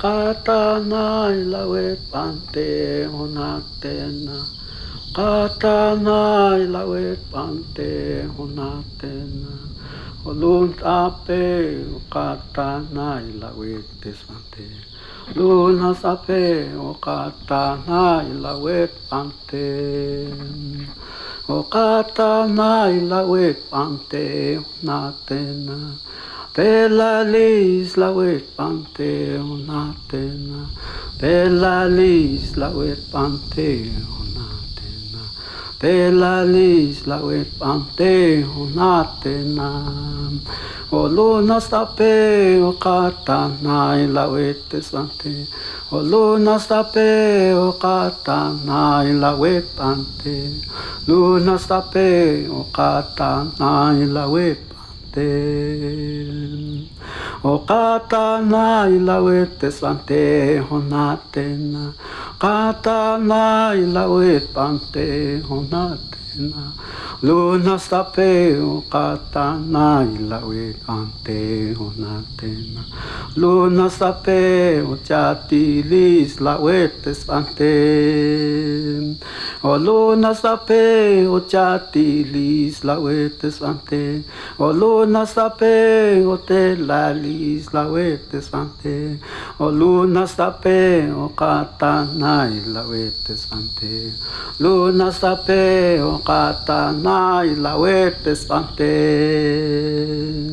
kata nai lawe pante hona tena. Kata nai lawe pante hona tena. O katana ilawet pante. Luna sape o katana ilawet pante. O katana ilawet pante honatena. Bella lis la wet pante onatena. Bella lis la wet pante onatena. Bella lis la wet pante onatena. O luna stape o katana la wet pante. O luna stape o katana la wet pante. Luna stape o katana la O katana ilawet pante honatena. Katana ilawet pante honatena. Luna stape o katana ilawet pante honatena. Luna stape o chatilis lawet pante. O luna stape o chatilis lawet pante. O luna stape o telalis lawet pante. O luna stape o katana ilawet pante. Luna stape o katana ilawet pante.